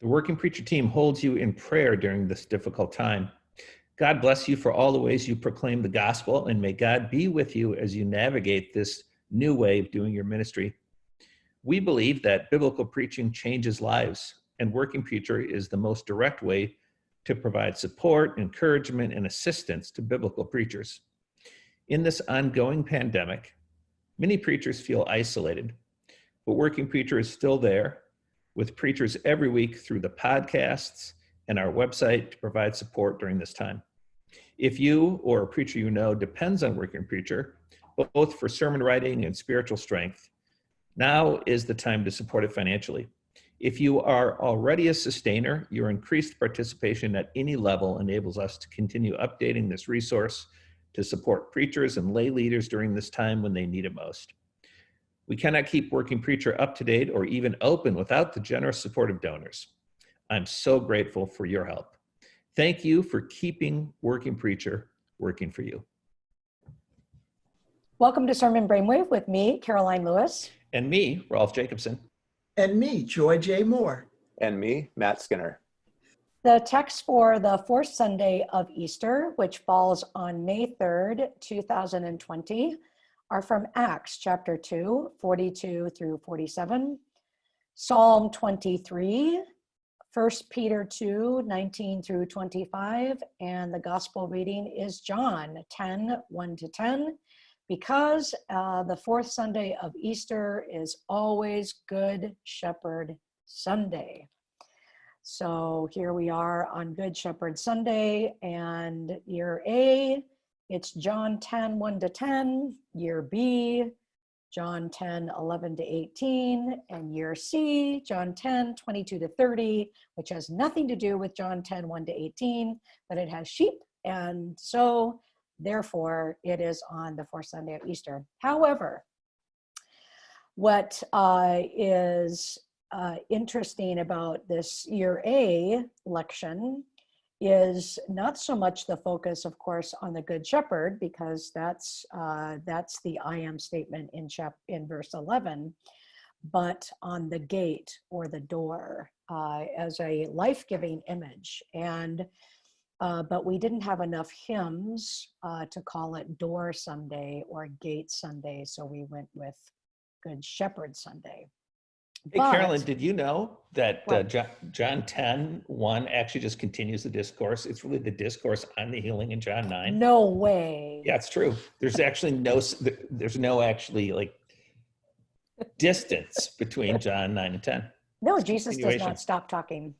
The Working Preacher team holds you in prayer during this difficult time. God bless you for all the ways you proclaim the gospel, and may God be with you as you navigate this new way of doing your ministry. We believe that biblical preaching changes lives, and Working Preacher is the most direct way to provide support, encouragement, and assistance to biblical preachers. In this ongoing pandemic, many preachers feel isolated, but Working Preacher is still there with preachers every week through the podcasts and our website to provide support during this time. If you or a preacher you know depends on Working Preacher, both for sermon writing and spiritual strength, now is the time to support it financially. If you are already a sustainer, your increased participation at any level enables us to continue updating this resource to support preachers and lay leaders during this time when they need it most. We cannot keep Working Preacher up to date or even open without the generous support of donors. I'm so grateful for your help. Thank you for keeping Working Preacher working for you. Welcome to Sermon Brainwave with me, Karoline Lewis. And me, Rolf Jacobson. And me, Joy J. Moore. And me, Matt Skinner. The text for the fourth Sunday of Easter, which falls on May 3rd, 2020, are from Acts chapter 2, 42 through 47, Psalm 23, 1 Peter 2, 19 through 25, and the gospel reading is John 10, 1 to 10, because uh, the fourth Sunday of Easter is always Good Shepherd Sunday. So here we are on Good Shepherd Sunday and year A it's John 10, 1 to 10, year B, John 10, 11 to 18, and year C, John 10, 22 to 30, which has nothing to do with John 10, 1 to 18, but it has sheep. And so therefore it is on the fourth Sunday of Easter. However, what uh, is uh, interesting about this year A lection is not so much the focus, of course, on the Good Shepherd, because that's uh, that's the I am statement in chap in verse 11, but on the gate or the door uh, as a life-giving image. And uh, but we didn't have enough hymns uh, to call it Door Sunday or Gate Sunday, so we went with Good Shepherd Sunday. Hey, But- Carolyn, did you know that uh, John, John 10, 1 actually just continues the discourse? It's really the discourse on the healing in John 9. No way. Yeah, it's true. There's actually no, there's no actually like distance between John 9 and 10. No, Jesus does not stop talking.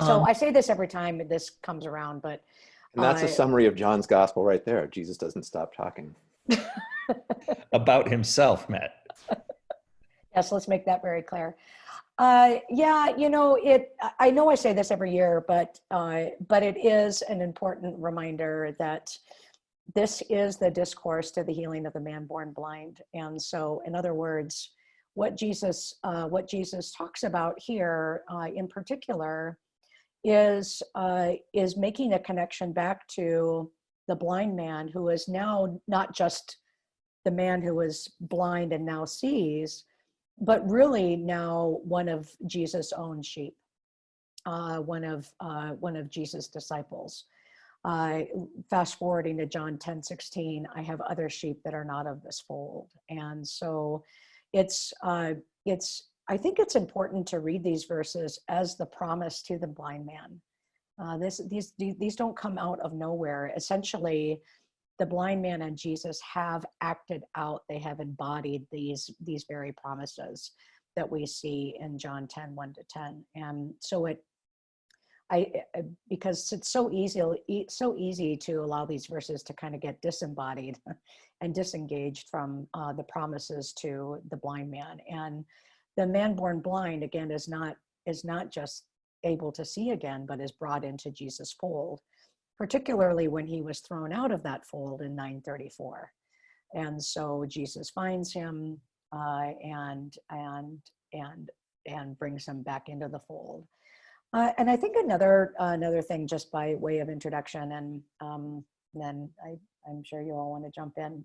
So Um, I say this every time this comes around, but And that's a summary of John's gospel right there. Jesus doesn't stop talking. About himself, Matt. Yes, let's make that very clear. Uh, yeah, you know, it. I- know I say this every year, but uh, but it is an important reminder that this is the discourse to the healing of the man born blind. And so, in other words, what Jesus uh, what Jesus talks about here, uh, in particular, is uh, is making a connection back to the blind man who is now not just the man who was blind and now sees, but really now one of Jesus' own sheep, uh, one of uh, one of Jesus' disciples. Uh, fast forwarding to John 10, 16, I have other sheep that are not of this fold. And so it's, uh, it's, I think it's important to read these verses as the promise to the blind man. Uh, this, these, these these don't come out of nowhere. Essentially, the blind man and Jesus have acted out, they have embodied these, these very promises that we see in John 10, 1 to 10. And so it, I, because it's so easy, so easy to allow these verses to kind of get disembodied and disengaged from uh, the promises to the blind man. And the man born blind, again, is not, is not just able to see again, but is brought into Jesus' fold particularly when he was thrown out of that fold in 934. And so Jesus finds him uh, and and and and brings him back into the fold. Uh, and I think another another thing, just by way of introduction, and um, then I, I'm sure you all want to jump in,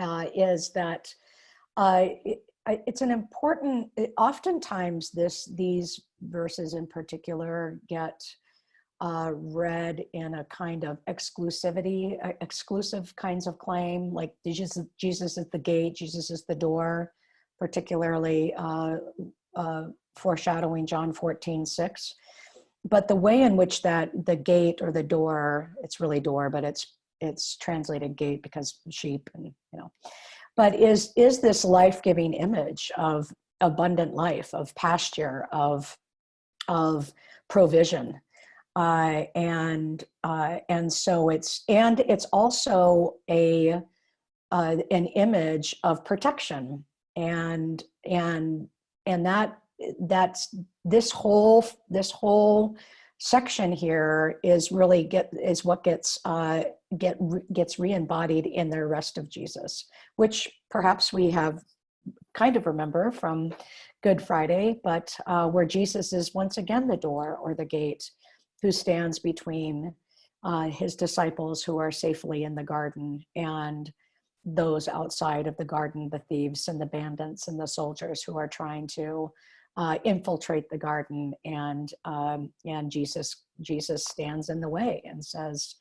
uh, is that uh, it- it's an important. Oftentimes, this these verses in particular get uh, read in a kind of exclusivity, uh, exclusive kinds of claim, like Jesus, Jesus is the gate, Jesus is the door, particularly uh, uh, foreshadowing John 14, 6. But the way in which that the gate or the door, it's really door, but it's it's translated gate because sheep and you know, but is is this life-giving image of abundant life, of pasture, of of provision uh, and uh, and so it's and it's also a uh, an image of protection. And and and that that's this whole this whole section here is really get is what gets uh, get gets re-embodied in the rest of Jesus, which perhaps we have kind of remember from Good Friday, but uh, where Jesus is once again the door or the gate who stands between uh, his disciples who are safely in the garden and those outside of the garden, the thieves and the bandits and the soldiers who are trying to uh, infiltrate the garden. And um, and Jesus Jesus stands in the way and says,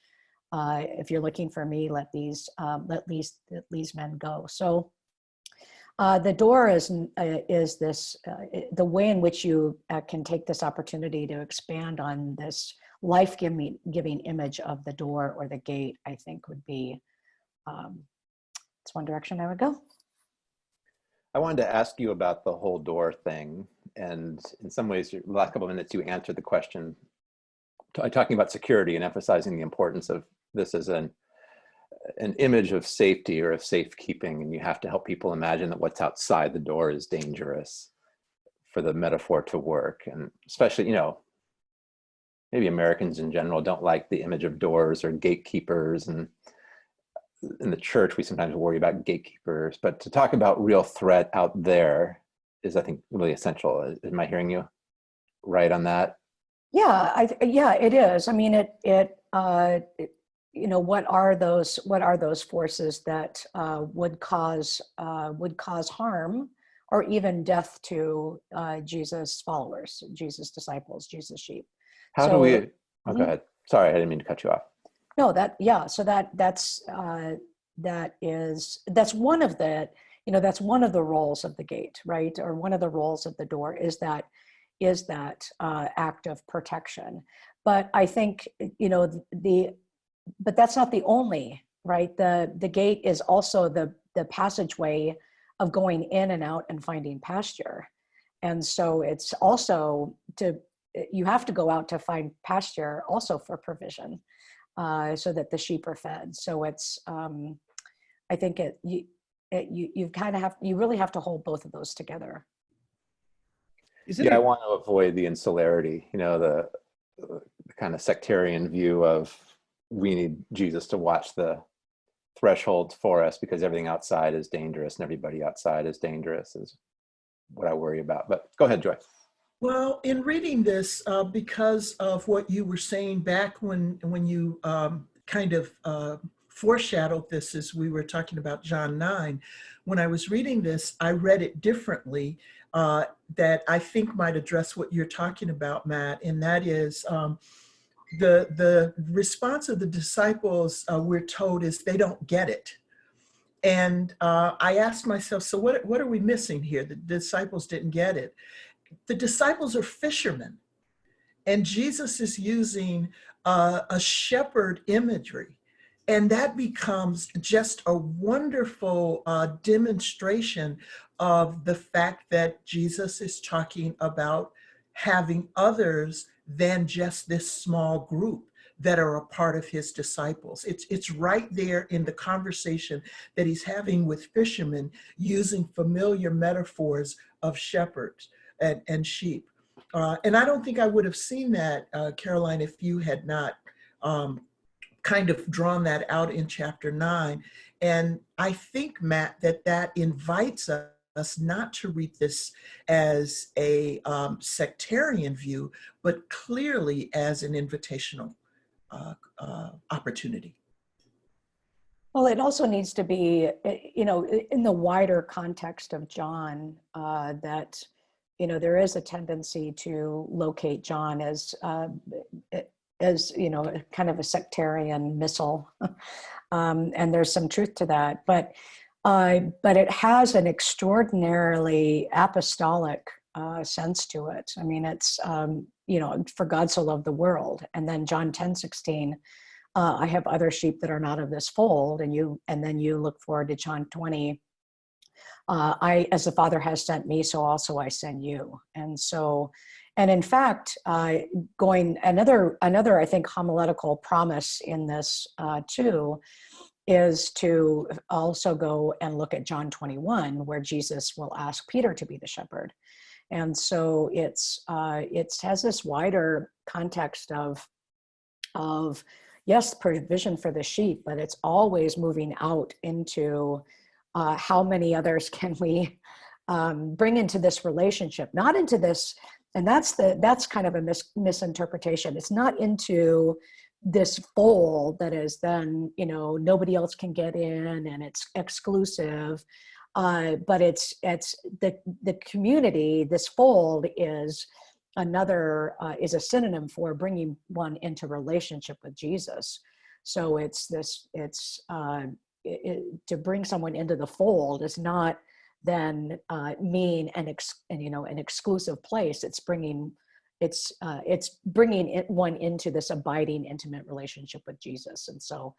uh, "If you're looking for me, let these uh, let these let these men go." So. Uh, the door is uh, is this uh, the way in which you uh, can take this opportunity to expand on this life giving giving image of the door or the gate. I think would be um, it's one direction I would go. I wanted to ask you about the whole door thing, and in some ways, the last couple of minutes you answered the question, talking about security and emphasizing the importance of this as an an image of safety or of safekeeping, and you have to help people imagine that what's outside the door is dangerous for the metaphor to work. And especially, you know, maybe Americans in general don't like the image of doors or gatekeepers. And in the church, we sometimes worry about gatekeepers. But to talk about real threat out there is, I think, really essential. Am I hearing you right on that? Yeah, I, yeah, it is. I mean, it, it, uh, it you know what are those what are those forces that uh, would cause uh, would cause harm or even death to uh, Jesus followers, Jesus disciples, Jesus sheep. How so, do we? Oh, Mhm. go ahead. Sorry, I didn't mean to cut you off. No, that yeah. So that that's uh, that is that's one of the you know that's one of the roles of the gate, right? Or one of the roles of the door is that is that uh, act of protection. But I think you know the but that's not the only right. The the gate is also the the passageway of going in and out and finding pasture, and so it's also to you have to go out to find pasture also for provision uh, so that the sheep are fed. So it's, um, I think it, you, it, you, you kind of have, you really have to hold both of those together. Isn't yeah, it- I want to avoid the insularity, you know, the, the kind of sectarian view of we need Jesus to watch the thresholds for us because everything outside is dangerous and everybody outside is dangerous is what I worry about. But go ahead, Joy. Well, in reading this, uh, because of what you were saying back when when you um, kind of uh, foreshadowed this as we were talking about John 9, when I was reading this, I read it differently uh, that I think might address what you're talking about, Matt, and that is um, the, the response of the disciples, uh, we're told, is they don't get it. And uh, I asked myself, so what, what are we missing here? The disciples didn't get it the disciples are fishermen and jesus is using uh, a shepherd imagery and that becomes just a wonderful uh, demonstration of the fact that jesus is talking about having others than just this small group that are a part of his disciples. It's, it's right there in the conversation that he's having with fishermen using familiar metaphors of shepherds and, and sheep. Uh, and I don't think I would have seen that, uh, Karoline, if you had not um, kind of drawn that out in chapter nine. And I think, Matt, that that invites us us not to read this as a um, sectarian view, but clearly as an invitational uh, uh, opportunity. Well, it also needs to be, eh, you know, in the wider context of John, uh, that, you know, there is a tendency to locate John as, uh, eh, as, you know, kind of a sectarian missile. um, and there's some truth to that. But, uh, but it has an extraordinarily apostolic uh, sense to it. I mean, it's, um, you know, for God so loved the world. And then John 10 16 uh, I have other sheep that are not of this fold, and you, and then you look forward to John 20. Uh, I, as the Father has sent me, so also I send you. And so, and in fact, uh, going another, another I think homiletical promise in this uh, too, is to also go and look at John 21, where Jesus will ask Peter to be the shepherd. And so it's uh, it has this wider context of of yes, provision for the sheep, but it's always moving out into uh, how many others can we um, bring into this relationship, not into this, and that's the that's kind of a mis- misinterpretation. It's not into this fold that is then you know nobody else can get in and it's exclusive. Uh, but it's it's the the community. This fold is another uh, is a synonym for bringing one into relationship with Jesus. So it's this, it's uh, it, it, to bring someone into the fold is not then uh, mean an ex, and, you know an exclusive place. It's bringing it's uh, it's bringing it one into this abiding intimate relationship with Jesus. And so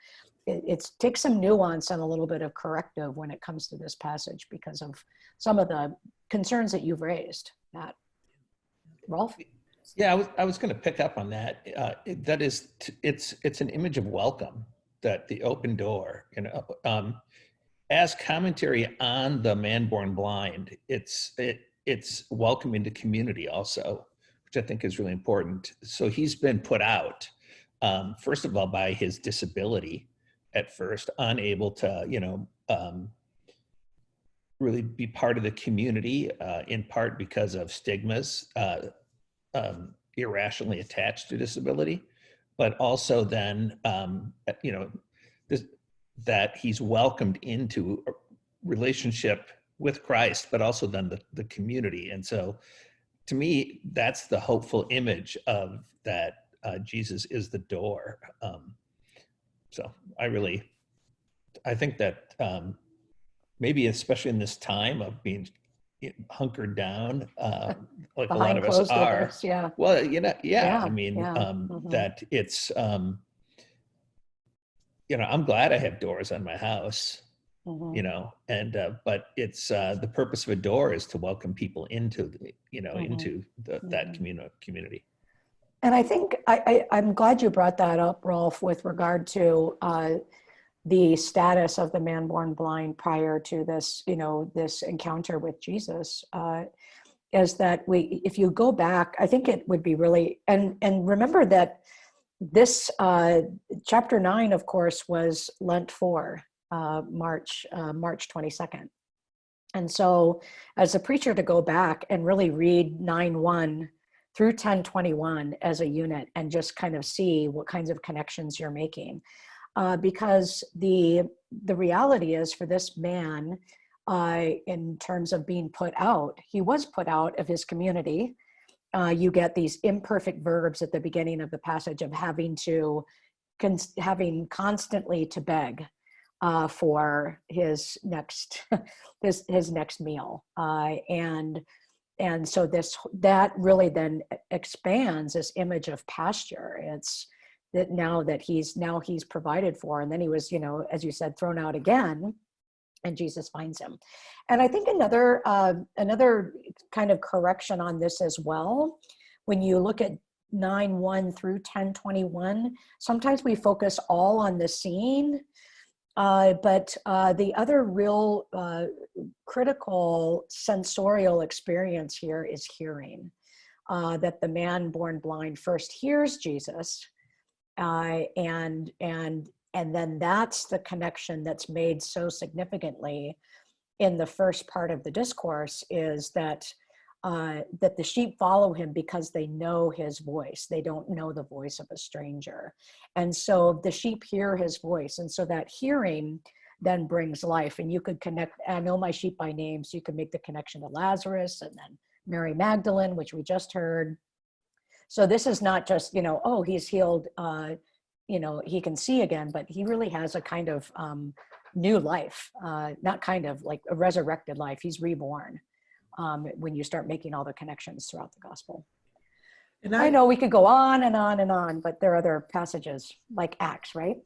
it it's, takes some nuance and a little bit of corrective when it comes to this passage because of some of the concerns that you've raised, Matt. Rolf? Yeah, I was, I was going to pick up on that. Uh, that is, it's, it's an image of welcome, that the open door, you know, um, as commentary on the man born blind, it's, it, it's welcoming into community also, which I think is really important. So he's been put out, um, first of all, by his disability at first, unable to, you know, um, really be part of the community, uh, in part because of stigmas, uh, um, irrationally attached to disability, but also then, um, you know, this, that he's welcomed into a relationship with Christ, but also then the, the community. And so to me, that's the hopeful image of that uh, Jesus is the door. Um, so I really, I think that um, maybe especially in this time of being hunkered down, uh, like a lot of us are. doors, yeah. Well, you know, yeah, Yeah, I mean, yeah, um, mhm. that it's, um, you know, I'm glad I have doors on my house, Mhm. you know, and, uh, but it's, uh, the purpose of a door is to welcome people into, the, you know, Mhm. into the, that Mhm. community. And I think I, I, I'm glad you brought that up, Rolf, with regard to uh, the status of the man born blind prior to this, you know, this encounter with Jesus. Uh, is that we, if you go back, I think it would be really, and and remember that this uh, chapter nine, of course, was Lent four, uh, March uh, March 22nd. And so, as a preacher, to go back and really read nine one through 1021 as a unit and just kind of see what kinds of connections you're making. Uh, because the the reality is for this man, uh, in terms of being put out, he was put out of his community. Uh, you get these imperfect verbs at the beginning of the passage of having to, having constantly to beg uh, for his next his his next meal, uh, and and so this that really then expands this image of pasture. It's that now that he's now he's provided for and then he was you know as you said thrown out again and jesus finds him. And i think another uh, another kind of correction on this as well when you look at 9 1 through 10 21 sometimes we focus all on the scene uh, but uh, the other real uh, critical sensorial experience here is hearing. Uh, that the man born blind first hears Jesus, uh, and and and then that's the connection that's made so significantly in the first part of the discourse is that uh, that the sheep follow him because they know his voice. They don't know the voice of a stranger. And so the sheep hear his voice. And so that hearing then brings life. And you could connect, I know my sheep by name, so you can make the connection to Lazarus and then Mary Magdalene, which we just heard. So this is not just, you know, oh, he's healed, uh, you know, he can see again, but he really has a kind of um, new life, uh, not kind of like a resurrected life. He's reborn um, when you start making all the connections throughout the gospel. And I know we could go on and on and on, but there are other passages like Acts, right?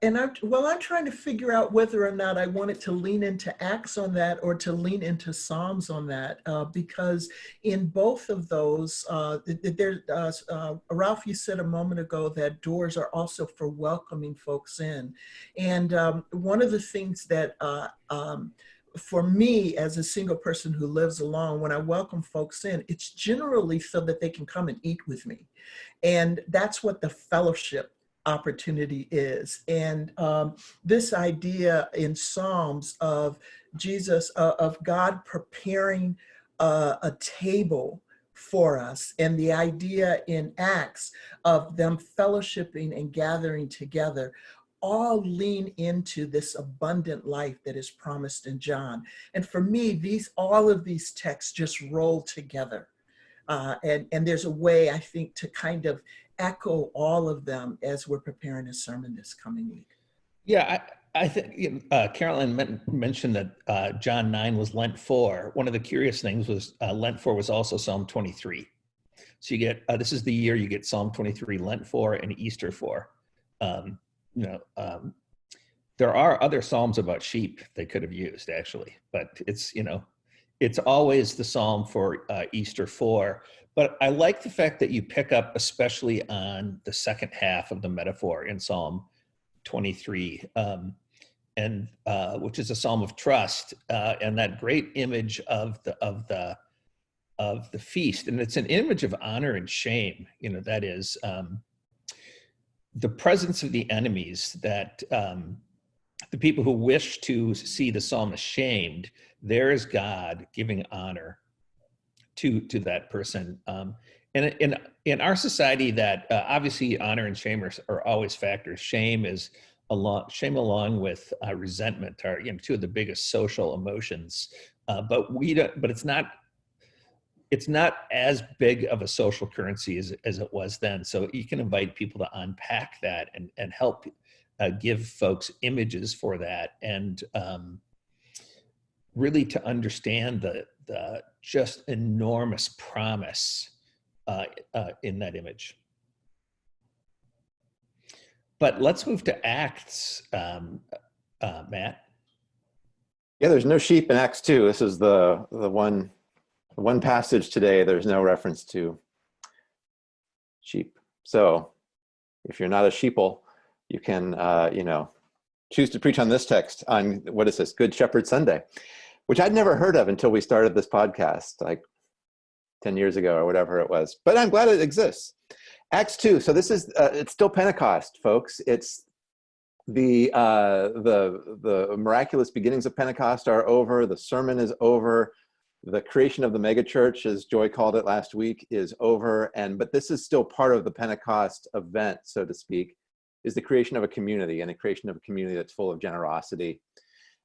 And I'm, well, I'm trying to figure out whether or not I wanted to lean into Acts on that or to lean into Psalms on that, uh, because in both of those, uh, there, uh, uh, Rolf, you said a moment ago that doors are also for welcoming folks in. And um, one of the things that uh, um, for me as a single person who lives alone when i welcome folks in it's generally so that they can come and eat with me and that's what the fellowship opportunity is. And um, this idea in Psalms of Jesus, uh, of God preparing uh, a table for us, and the idea in Acts of them fellowshipping and gathering together all lean into this abundant life that is promised in John. And for me, these all of these texts just roll together. Uh, and, and there's a way, I think, to kind of echo all of them as we're preparing a sermon this coming week. Yeah, I, I think uh, Carolyn men mentioned that uh, John 9 was Lent 4. One of the curious things was uh, Lent 4 was also Psalm 23. So you get, uh, this is the year you get Psalm 23, Lent 4, and Easter 4. Um, you know, um, there are other Psalms about sheep they could have used actually, but it's, you know, it's always the Psalm for uh, Easter 4. But I like the fact that you pick up, especially on the second half of the metaphor in Psalm 23, um, and uh, which is a psalm of trust, uh, and that great image of the of the of the feast, and it's an image of honor and shame. You know, that is um, the presence of the enemies that um, the people who wish to see the psalmist shamed. There is God giving honor to to that person. Um, and in in our society, that uh, obviously honor and shame are, are always factors. Shame is along shame along with uh, resentment are you know two of the biggest social emotions. Uh, but we don't. But it's not. It's not as big of a social currency as, as it was then. So you can invite people to unpack that and, and help uh, give folks images for that and um, really to understand the, the just enormous promise uh, uh, in that image. But let's move to Acts, um, uh, Matt. Yeah, there's no sheep in Acts 2. This is the, the one, one passage today. There's no reference to sheep. So if you're not a sheeple, you can, uh, you know, choose to preach on this text on, what is this, Good Shepherd Sunday which I'd never heard of until we started this podcast, like 10 years ago or whatever it was. But I'm glad it exists. Acts 2. So this is, uh, it's still Pentecost, folks. It's the, uh, the, the miraculous beginnings of Pentecost are over. The sermon is over. The creation of the megachurch, as Joy called it last week, is over. And, but this is still part of the Pentecost event, so to speak, is the creation of a community and the creation of a community that's full of generosity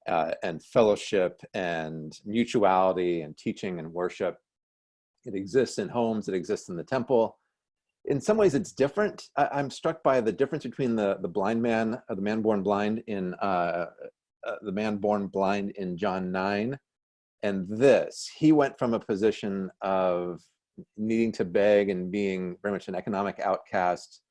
uh, and fellowship and mutuality and teaching and worship. It exists in homes, it exists in the temple. In some ways it's different. I, am struck by the difference between the, the blind man, uh, the man born blind in uh, uh, the man born blind in John 9 and this. He went from a position of needing to beg and being very much an economic outcast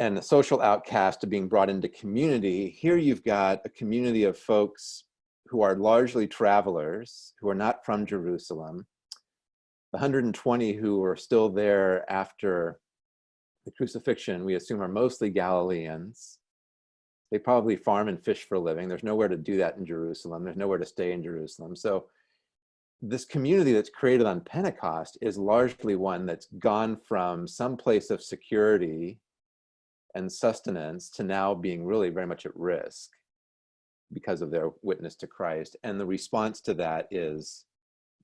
and a social outcast to being brought into community, here you've got a community of folks who are largely travelers, who are not from Jerusalem. The 120 who are still there after the crucifixion, we assume are mostly Galileans. They probably farm and fish for a living. There's nowhere to do that in Jerusalem. There's nowhere to stay in Jerusalem. So this community that's created on Pentecost is largely one that's gone from some place of security and sustenance to now being really very much at risk because of their witness to Christ. And the response to that is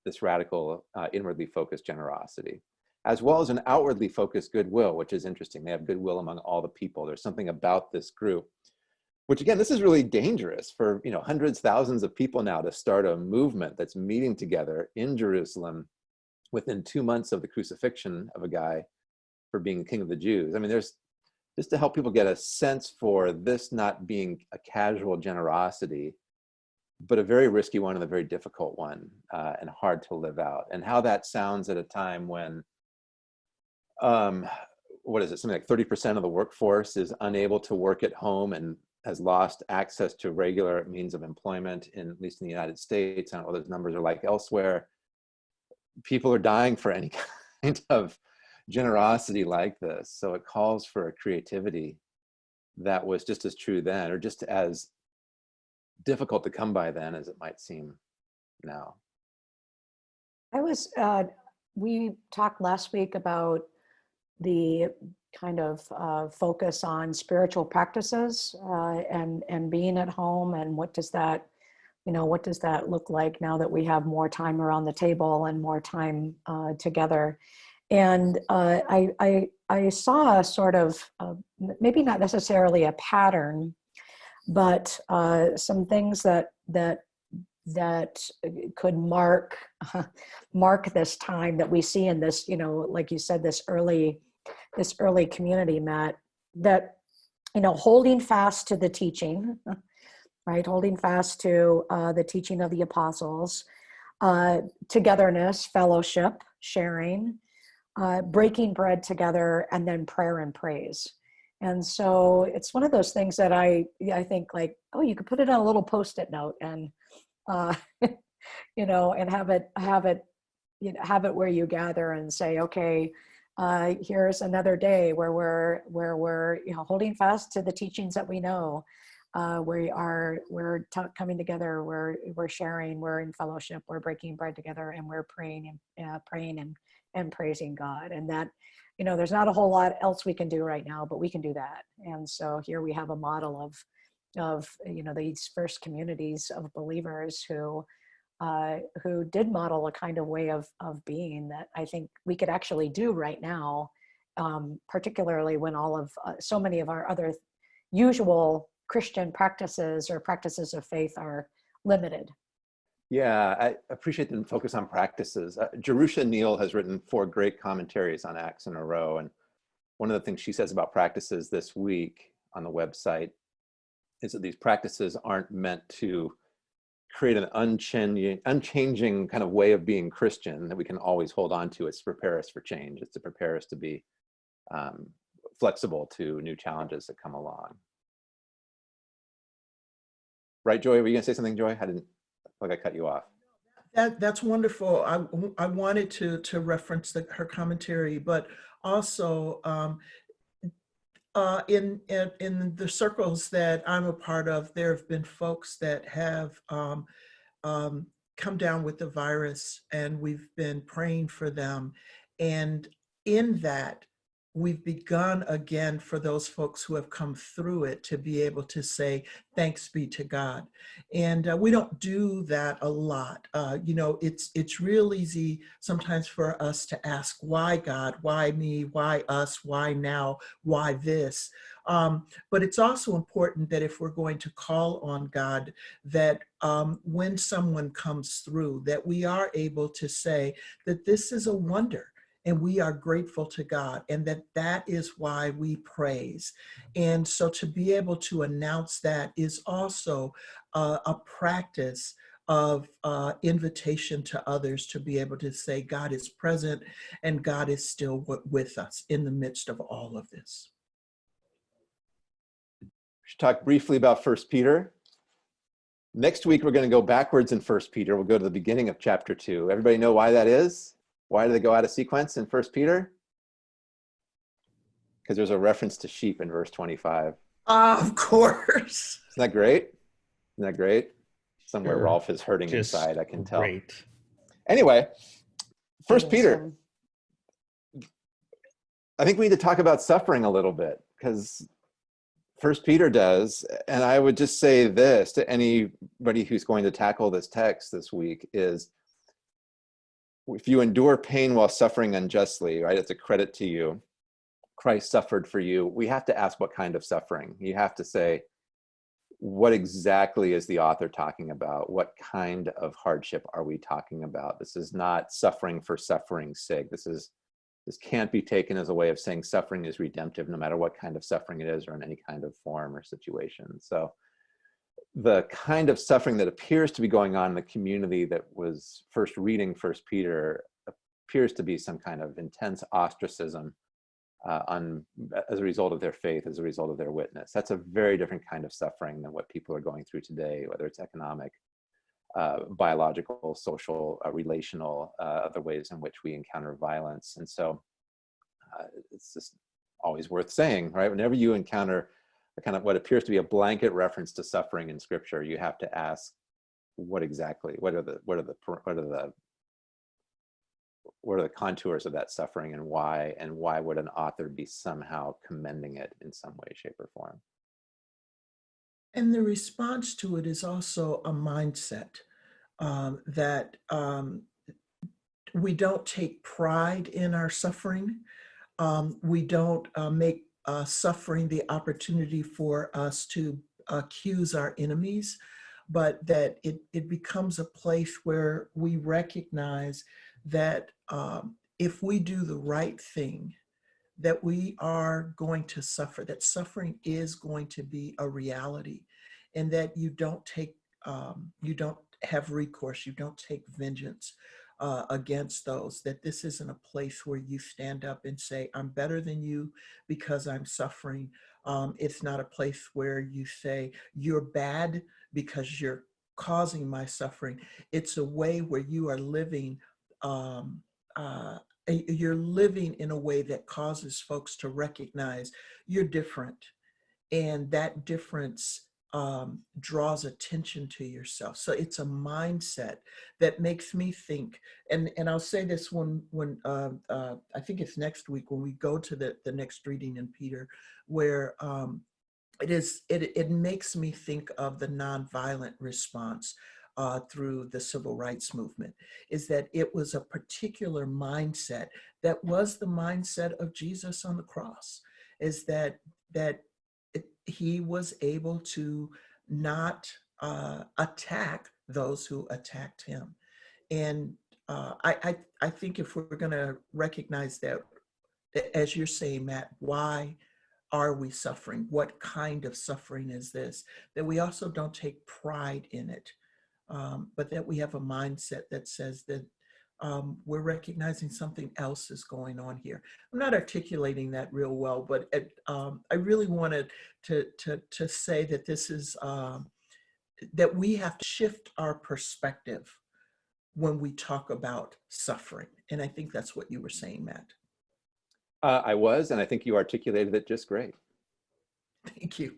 this radical uh, inwardly focused generosity, as well as an outwardly focused goodwill, which is interesting. They have goodwill among all the people. There's something about this group, which again, this is really dangerous for you know hundreds, thousands of people now to start a movement that's meeting together in Jerusalem within two months of the crucifixion of a guy for being king of the Jews. I mean, there's just to help people get a sense for this not being a casual generosity, but a very risky one and a very difficult one uh, and hard to live out. And how that sounds at a time when, um, what is it, something like 30% of the workforce is unable to work at home and has lost access to regular means of employment, in, at least in the United States. I don't know what those numbers are like elsewhere. People are dying for any kind of generosity like this. So it calls for a creativity that was just as true then, or just as difficult to come by then as it might seem now. I was, uh, we talked last week about the kind of uh, focus on spiritual practices uh, and and being at home and what does that you know what does that look like now that we have more time around the table and more time uh, together? And uh, I, I I saw a sort of uh, maybe not necessarily a pattern but uh, some things that that that could mark mark this time that we see in this you know like you said this early this early community matt that you know holding fast to the teaching right? Holding fast to uh, the teaching of the apostles uh, togetherness fellowship sharing uh, breaking bread together and then prayer and praise. And so it's one of those things that I I think like oh you could put it on a little post-it note and uh, you know and have it have it you know have it where you gather and say okay uh, here's another day where we're where we're you know holding fast to the teachings that we know uh, we are we're coming together we're we're sharing we're in fellowship we're breaking bread together and we're praying and uh, praying and and praising God and that you know, there's not a whole lot else we can do right now, but we can do that. And so here we have a model of, of you know, these first communities of believers who, uh, who did model a kind of way of, of being that I think we could actually do right now, um, particularly when all of, uh, so many of our other usual Christian practices or practices of faith are limited. Yeah, I appreciate the focus on practices. Uh, Jerusha Neal has written four great commentaries on Acts in a row. And one of the things she says about practices this week on the website is that these practices aren't meant to create an unchanging, unchanging kind of way of being Christian that we can always hold on to. It's to prepare us for change. It's to prepare us to be um, flexible to new challenges that come along. Right, Joy? Were you gonna say something, Joy? I didn't like I cut you off. That, that's wonderful. I, I wanted to, to reference the, her commentary, but also um, uh, in, in, in the circles that I'm a part of, there have been folks that have um, um, come down with the virus and we've been praying for them. And in that, we've begun again for those folks who have come through it to be able to say, thanks be to God. And uh, we don't do that a lot. Uh, you know, it's, it's real easy sometimes for us to ask, why God, why me, why us, why now, why this? Um, but it's also important that if we're going to call on God, that um, when someone comes through, that we are able to say that this is a wonder and we are grateful to God and that that is why we praise. And so to be able to announce that is also uh, a practice of uh, invitation to others to be able to say God is present and God is still with us in the midst of all of this. We should talk briefly about First Peter. Next week, we're going to go backwards in First Peter. We'll go to the beginning of chapter two. Everybody know why that is? Why do they go out of sequence in First Peter? Because there's a reference to sheep in verse 25. Ah, of course. Isn't that great? Isn't that great? Somewhere Sure. Rolf is hurting Just inside, I can tell. Great. Anyway, First Peter, I think we need to talk about suffering a little bit because First Peter does, and I would just say this to anybody who's going to tackle this text this week is if you endure pain while suffering unjustly, right, it's a credit to you. Christ suffered for you. We have to ask what kind of suffering. You have to say, what exactly is the author talking about? What kind of hardship are we talking about? This is not suffering for suffering's sake. This is this can't be taken as a way of saying suffering is redemptive, no matter what kind of suffering it is or in any kind of form or situation. So the kind of suffering that appears to be going on in the community that was first reading First Peter appears to be some kind of intense ostracism uh, on as a result of their faith, as a result of their witness. That's a very different kind of suffering than what people are going through today, whether it's economic, uh, biological, social, uh, relational, uh, other ways in which we encounter violence. And so uh, it's just always worth saying, right? Whenever you encounter a kind of what appears to be a blanket reference to suffering in scripture, you have to ask what exactly, what are the, what are the, what are the, what are the contours of that suffering and why, and why would an author be somehow commending it in some way, shape or form? And the response to it is also a mindset um, that um, we don't take pride in our suffering. Um, we don't uh, make uh, suffering the opportunity for us to accuse our enemies, but that it, it becomes a place where we recognize that um, if we do the right thing, that we are going to suffer, that suffering is going to be a reality, and that you don't take, um, you don't have recourse, you don't take vengeance uh, against those, that this isn't a place where you stand up and say, I'm better than you because I'm suffering. Um, it's not a place where you say, you're bad because you're causing my suffering. It's a way where you are living um, uh, you're living in a way that causes folks to recognize you're different and that difference um, draws attention to yourself. So it's a mindset that makes me think, and, and I'll say this when, when uh, uh, I think it's next week when we go to the, the next reading in Peter, where um, it is, it, it makes me think of the nonviolent response uh, through the civil rights movement is that it was a particular mindset that was the mindset of Jesus on the cross is that that he was able to not uh, attack those who attacked him. And uh, I, I, I think if we're going to recognize that, as you're saying, Matt, why are we suffering? What kind of suffering is this? That we also don't take pride in it um, but that we have a mindset that says that um, we're recognizing something else is going on here. I'm not articulating that real well, but it, um, I really wanted to, to, to say that this is, um, that we have to shift our perspective when we talk about suffering. And I think that's what you were saying, Matt. Uh, I was, and I think you articulated it just great. Thank you.